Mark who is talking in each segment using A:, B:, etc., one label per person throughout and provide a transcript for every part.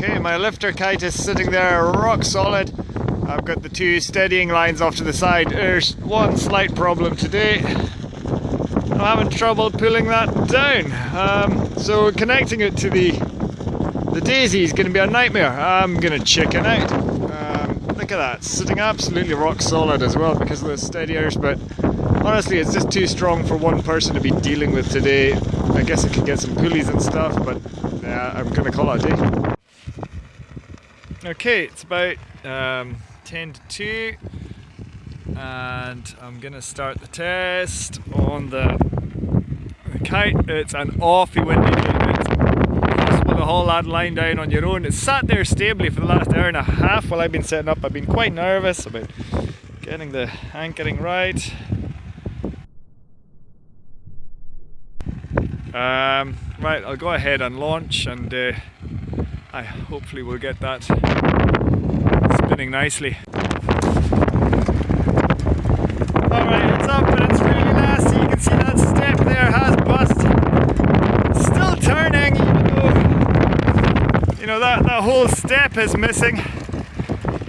A: Okay, my lifter kite is sitting there rock solid. I've got the two steadying lines off to the side. There's one slight problem today. I'm having trouble pulling that down. Um, so connecting it to the the daisy is going to be a nightmare. I'm going to chicken out. Um, look at that, sitting absolutely rock solid as well because of the steadiers, but honestly it's just too strong for one person to be dealing with today. I guess I could get some pulleys and stuff, but yeah, I'm going to call it a day. Okay, it's about um, 10 to 2 and I'm gonna start the test on the, the kite. It's an awfully windy day. It's possible to haul that line down on your own. It's sat there stably for the last hour and a half while I've been setting up. I've been quite nervous about getting the anchoring right. Um, right, I'll go ahead and launch and uh, I hopefully will get that spinning nicely. Alright, it's up and it's really nasty. You can see that step there has bust. Still turning even though, you know, that, that whole step is missing.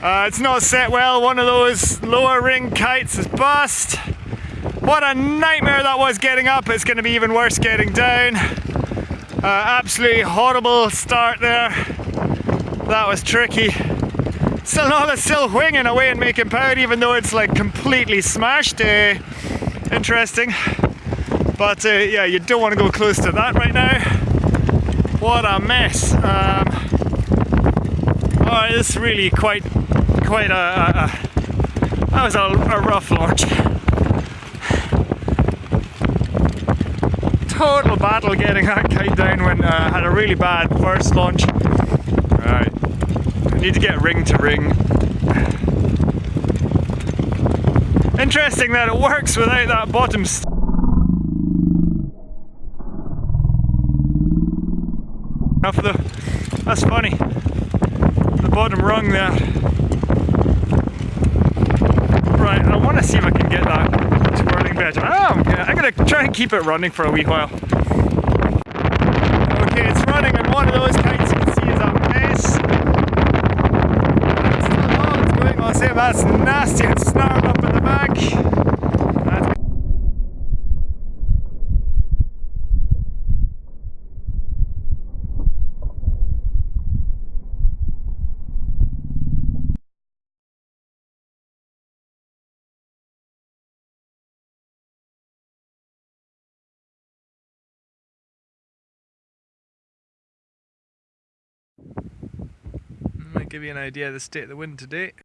A: Uh, it's not set well. One of those lower ring kites is bust. What a nightmare that was getting up. It's going to be even worse getting down. Uh, absolutely horrible start there. That was tricky. Still no, it's still winging away and making power even though it's like completely smashed. Uh, interesting. But uh, yeah, you don't want to go close to that right now. What a mess. Um, oh, it's really quite, quite a, a, a that was a, a rough launch. Total battle getting that kite down when uh, I had a really bad first launch. Right, I need to get ring to ring. Interesting that it works without that bottom Enough the, that's funny. The bottom rung there. Right, I want to see if I can get that better. Oh, yeah, I'm gonna try and keep it running for a wee while. Okay, it's running and one of those kites you can see is a mess. It's all it's going on. Say that's nasty and snarled up in the back. Might give you an idea of the state of the wind today.